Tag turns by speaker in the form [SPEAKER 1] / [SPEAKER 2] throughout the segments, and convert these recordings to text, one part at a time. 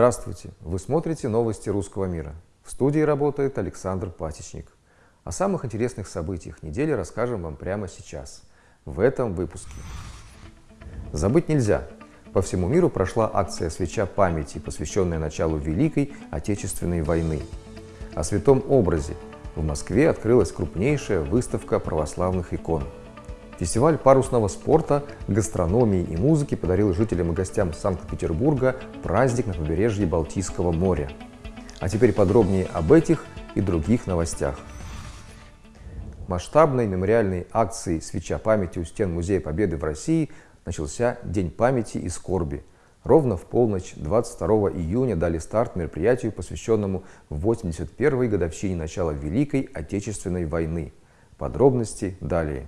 [SPEAKER 1] Здравствуйте! Вы смотрите новости русского мира. В студии работает Александр Пасечник. О самых интересных событиях недели расскажем вам прямо сейчас, в этом выпуске. Забыть нельзя. По всему миру прошла акция «Свеча памяти», посвященная началу Великой Отечественной войны. О святом образе в Москве открылась крупнейшая выставка православных икон – Фестиваль парусного спорта, гастрономии и музыки подарил жителям и гостям Санкт-Петербурга праздник на побережье Балтийского моря. А теперь подробнее об этих и других новостях. Масштабной мемориальной акции «Свеча памяти» у стен Музея Победы в России начался День памяти и скорби. Ровно в полночь 22 июня дали старт мероприятию, посвященному 81-й годовщине начала Великой Отечественной войны. Подробности далее.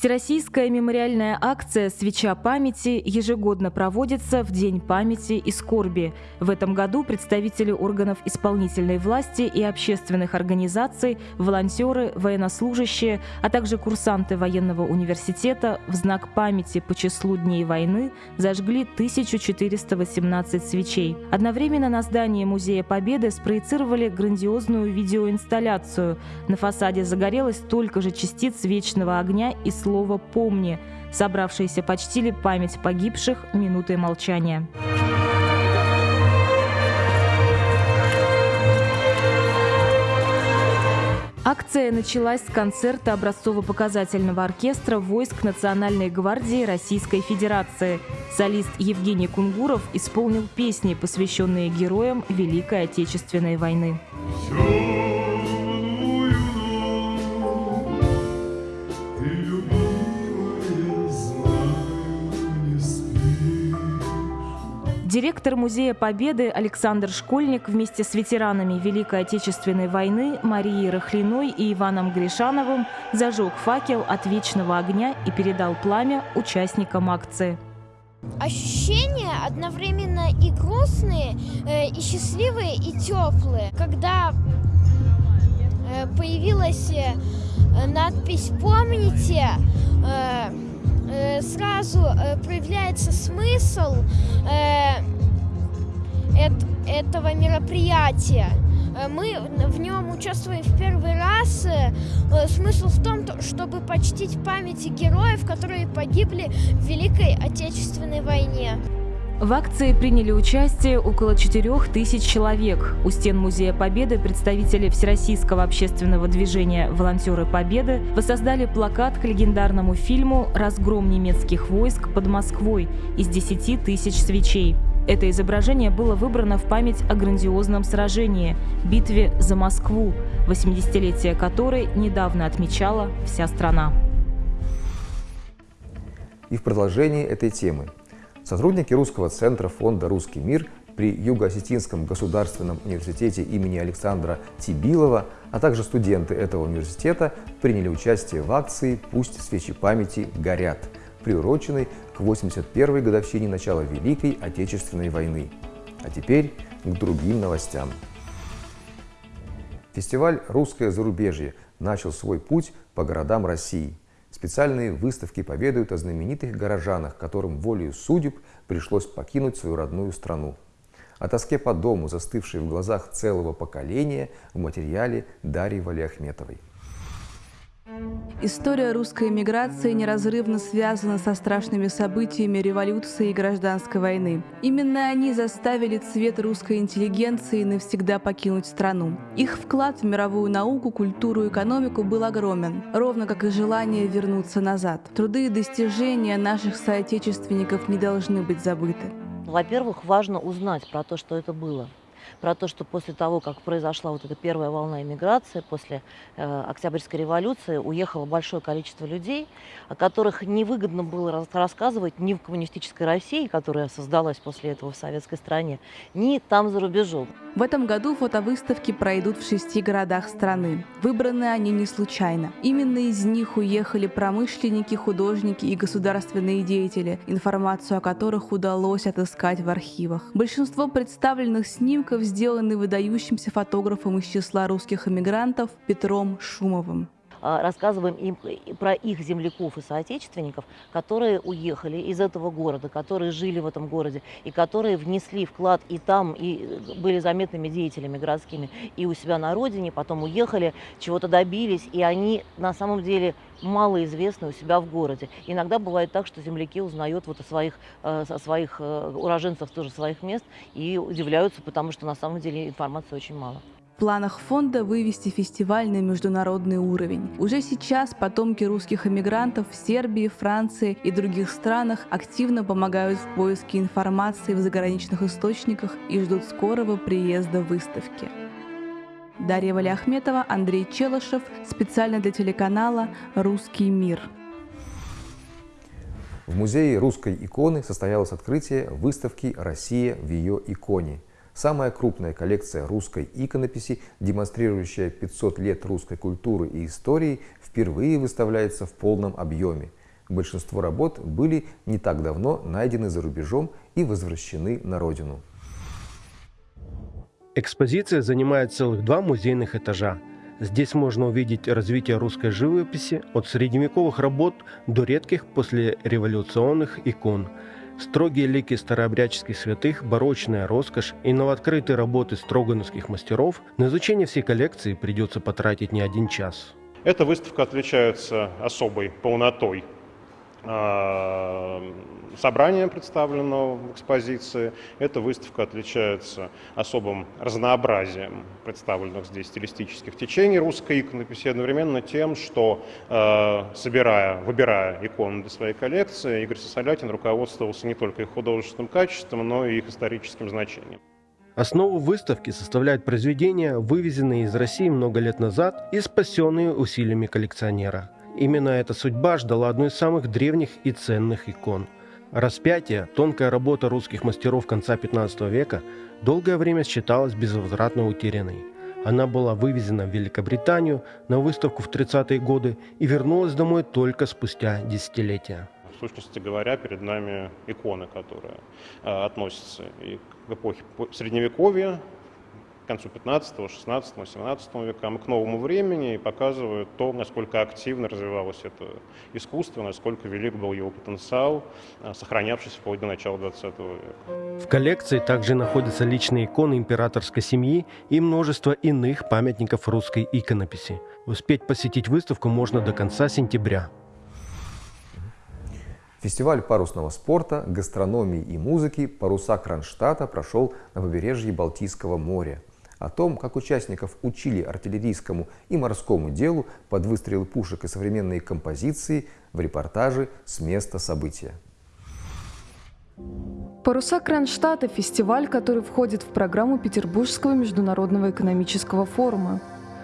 [SPEAKER 2] Всероссийская мемориальная акция «Свеча памяти» ежегодно проводится в День памяти и скорби. В этом году представители органов исполнительной власти и общественных организаций, волонтеры, военнослужащие, а также курсанты военного университета в знак памяти по числу дней войны зажгли 1418 свечей. Одновременно на здании Музея Победы спроецировали грандиозную видеоинсталляцию. На фасаде загорелось столько же частиц вечного огня и слова слово «помни». Собравшиеся почтили память погибших минутой молчания. Акция началась с концерта образцово-показательного оркестра войск Национальной гвардии Российской Федерации. Солист Евгений Кунгуров исполнил песни, посвященные героям Великой Отечественной войны. Все Директор Музея Победы Александр Школьник вместе с ветеранами Великой Отечественной войны Марией Рахлиной и Иваном Гришановым зажег факел от вечного огня и передал пламя участникам акции.
[SPEAKER 3] Ощущения одновременно и грустные, э, и счастливые, и теплые. Когда э, появилась э, надпись «Помните», сразу проявляется смысл этого мероприятия. Э, мы в нем участвуем в первый раз. Э, смысл в том, чтобы почтить памяти героев, которые погибли в Великой Отечественной войне.
[SPEAKER 2] В акции приняли участие около 4 тысяч человек. У стен Музея Победы представители Всероссийского общественного движения «Волонтеры Победы» воссоздали плакат к легендарному фильму «Разгром немецких войск под Москвой» из 10 тысяч свечей. Это изображение было выбрано в память о грандиозном сражении – битве за Москву, 80-летие которой недавно отмечала вся страна.
[SPEAKER 1] И в продолжении этой темы. Сотрудники Русского центра фонда «Русский мир» при Юго-Осетинском государственном университете имени Александра Тибилова, а также студенты этого университета приняли участие в акции «Пусть свечи памяти горят», приуроченной к 81-й годовщине начала Великой Отечественной войны. А теперь к другим новостям. Фестиваль «Русское зарубежье» начал свой путь по городам России. Специальные выставки поведают о знаменитых горожанах, которым волею судеб пришлось покинуть свою родную страну. О тоске по дому, застывшей в глазах целого поколения, в материале Дарьи Валиахметовой.
[SPEAKER 4] История русской эмиграции неразрывно связана со страшными событиями революции и гражданской войны. Именно они заставили цвет русской интеллигенции навсегда покинуть страну. Их вклад в мировую науку, культуру и экономику был огромен, ровно как и желание вернуться назад. Труды и достижения наших соотечественников не должны быть забыты.
[SPEAKER 5] Во-первых, важно узнать про то, что это было про то, что после того, как произошла вот эта первая волна иммиграции, после э, Октябрьской революции, уехало большое количество людей, о которых невыгодно было рассказывать ни в коммунистической России, которая создалась после этого в советской стране, ни там за рубежом.
[SPEAKER 4] В этом году фотовыставки пройдут в шести городах страны. Выбраны они не случайно. Именно из них уехали промышленники, художники и государственные деятели, информацию о которых удалось отыскать в архивах. Большинство представленных снимков сделаны выдающимся фотографом из числа русских эмигрантов Петром Шумовым.
[SPEAKER 5] А, рассказываем им про их земляков и соотечественников, которые уехали из этого города, которые жили в этом городе и которые внесли вклад и там, и были заметными деятелями городскими, и у себя на родине, потом уехали, чего-то добились, и они на самом деле малоизвестны у себя в городе. Иногда бывает так, что земляки узнают вот о своих, э, о своих э, уроженцах тоже своих мест и удивляются, потому что на самом деле информации очень мало.
[SPEAKER 4] Планах фонда вывести фестиваль на международный уровень. Уже сейчас потомки русских эмигрантов в Сербии, Франции и других странах активно помогают в поиске информации в заграничных источниках и ждут скорого приезда выставки. Дарья Валиахметова, Андрей Челышев, специально для телеканала «Русский мир».
[SPEAKER 1] В музее русской иконы состоялось открытие выставки «Россия в ее иконе», Самая крупная коллекция русской иконописи, демонстрирующая 500 лет русской культуры и истории, впервые выставляется в полном объеме. Большинство работ были не так давно найдены за рубежом и возвращены на родину.
[SPEAKER 6] Экспозиция занимает целых два музейных этажа. Здесь можно увидеть развитие русской живописи от средневековых работ до редких послереволюционных икон – Строгие лики старообрядческих святых, барочная роскошь и новооткрытые работы строгановских мастеров на изучение всей коллекции придется потратить не один час.
[SPEAKER 7] Эта выставка отличается особой полнотой собрания, представленного в экспозиции. Эта выставка отличается особым разнообразием представленных здесь стилистических течений русской иконописи, одновременно тем, что, а, собирая, выбирая иконы для своей коллекции, Игорь Сосолятин руководствовался не только их художественным качеством, но и их историческим значением.
[SPEAKER 6] Основу выставки составляют произведения, вывезенные из России много лет назад и спасенные усилиями коллекционера – Именно эта судьба ждала одной из самых древних и ценных икон. Распятие, тонкая работа русских мастеров конца 15 века, долгое время считалась безвозвратно утерянной. Она была вывезена в Великобританию на выставку в 30-е годы и вернулась домой только спустя десятилетия.
[SPEAKER 7] В сущности говоря, перед нами иконы, которые э, относятся и к эпохе Средневековья, концу 15, 16, 17 векам, к новому времени и показывают то, насколько активно развивалось это искусство, насколько велик был его потенциал, а, сохранявшийся вплоть до начала 20 века.
[SPEAKER 6] В коллекции также находятся личные иконы императорской семьи и множество иных памятников русской иконописи. Успеть посетить выставку можно до конца сентября.
[SPEAKER 1] Фестиваль парусного спорта, гастрономии и музыки «Паруса Кронштадта» прошел на побережье Балтийского моря о том, как участников учили артиллерийскому и морскому делу под выстрелы пушек и современные композиции в репортаже с места события.
[SPEAKER 8] «Паруса Кронштадта» – фестиваль, который входит в программу Петербургского международного экономического форума.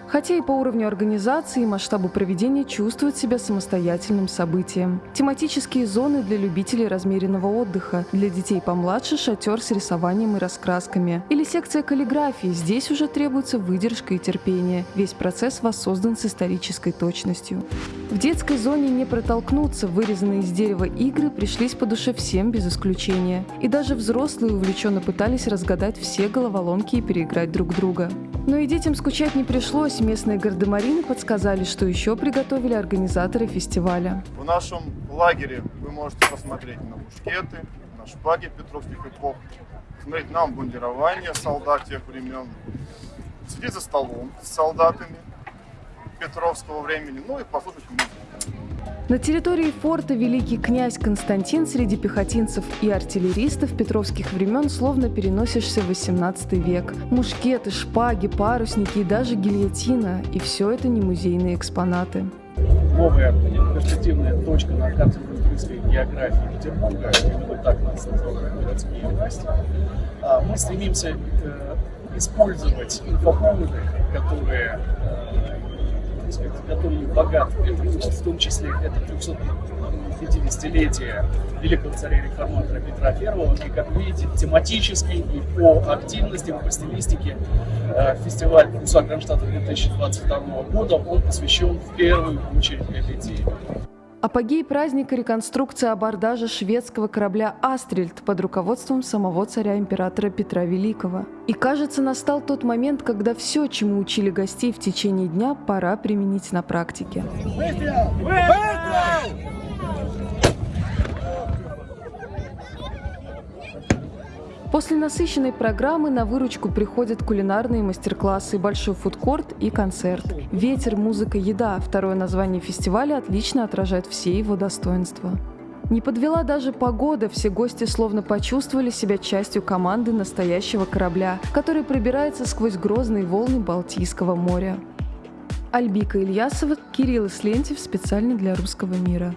[SPEAKER 8] Хотя и по уровню организации и масштабу проведения чувствует себя самостоятельным событием. Тематические зоны для любителей размеренного отдыха, для детей помладше шатер с рисованием и раскрасками. Или секция каллиграфии, здесь уже требуется выдержка и терпение. Весь процесс воссоздан с исторической точностью. В детской зоне не протолкнуться, вырезанные из дерева игры пришлись по душе всем без исключения. И даже взрослые увлеченно пытались разгадать все головоломки и переиграть друг друга. Но и детям скучать не пришлось. Местные гардемарины подсказали, что еще приготовили организаторы фестиваля.
[SPEAKER 9] В нашем лагере вы можете посмотреть на мушкеты, на шпаги петровских эпох, смотреть на обмундирование солдат тех времен, сидеть за столом с солдатами петровского времени, ну и послушать музыку.
[SPEAKER 8] На территории форта великий князь Константин среди пехотинцев и артиллеристов петровских времен словно переносишься в 18 век. Мушкеты, шпаги, парусники и даже гильотина. И все это не музейные экспонаты.
[SPEAKER 10] Новая перспективная точка на карте русской географии Петербурга, именно так нас называют городские власти, а мы стремимся э, использовать инфоповоды, которые сказать, который богат. Это, в том числе это 350-летие великого царя-реформатора Петра I. И, как видите, тематически и по активности, по стилистике э, фестиваль «Паруса Кронштадта» 2022 года, он посвящен в первую очередь этой теме.
[SPEAKER 8] Апогей праздника – реконструкция абордажа шведского корабля «Астрельд» под руководством самого царя-императора Петра Великого. И кажется, настал тот момент, когда все, чему учили гостей в течение дня, пора применить на практике. Выстрел! Выстрел! После насыщенной программы на выручку приходят кулинарные мастер-классы, большой фудкорт и концерт. «Ветер, музыка, еда» – второе название фестиваля отлично отражает все его достоинства. Не подвела даже погода, все гости словно почувствовали себя частью команды настоящего корабля, который пробирается сквозь грозные волны Балтийского моря. Альбика Ильясова, Кирилл Ислентьев специально для «Русского мира».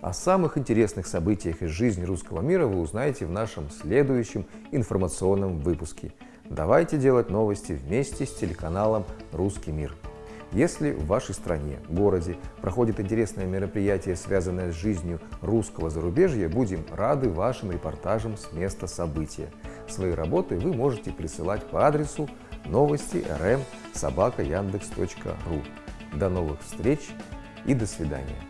[SPEAKER 1] О самых интересных событиях из жизни русского мира вы узнаете в нашем следующем информационном выпуске. Давайте делать новости вместе с телеканалом «Русский мир». Если в вашей стране, городе проходит интересное мероприятие, связанное с жизнью русского зарубежья, будем рады вашим репортажам с места события. Свои работы вы можете присылать по адресу новости rm До новых встреч и до свидания.